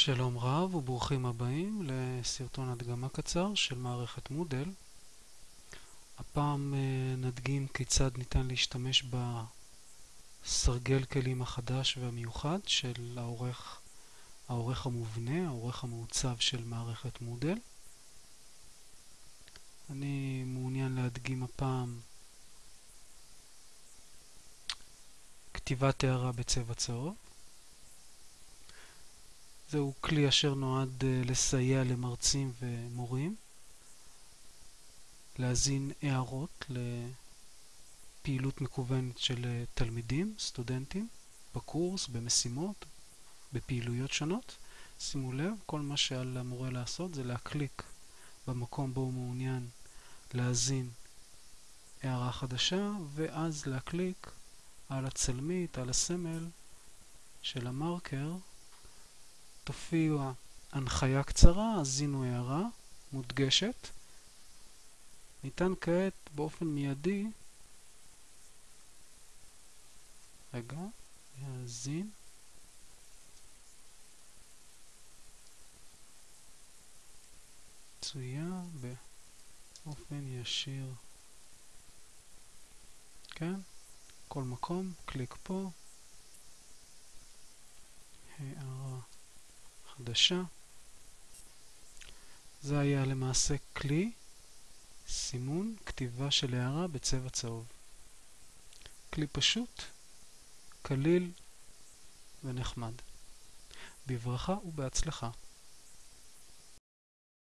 שלום רב וברוכים הבאים לסרטון הדגמה קצר של מערכת מודל. הפעם אה, נדגים כיצד ניתן להשתמש בסרגל כלים החדש והמיוחד של העורך, העורך המובנה, העורך המעוצב של מערכת מודל. אני מעוניין להדגים הפעם כתיבת הערה בצבע צהוב. זהו כלי אשר נועד אה, לסייע למרצים ומורים להזין הערות לפעילות מקוונת של אה, תלמידים, סטודנטים, בקורס, במשימות, בפעילויות שונות. שימו לב, כל מה שעל המורה לעשות זה להקליק במקום בו הוא מעוניין להזין הערה חדשה, ואז להקליק על הצלמית, על הסמל של המרקר תופיע הנחיה קצרה, הזינו הערה מודגשת. ניתן כעת באופן מיידי, רגע, להזין. מצויה באופן ישיר. כן? כל מקום, קליק פה. הערה. חדשה. זה היה למעשה כלי סימון כתיבה של הערה בצבע צהוב. כלי פשוט, קליל ונחמד. בברכה ובהצלחה.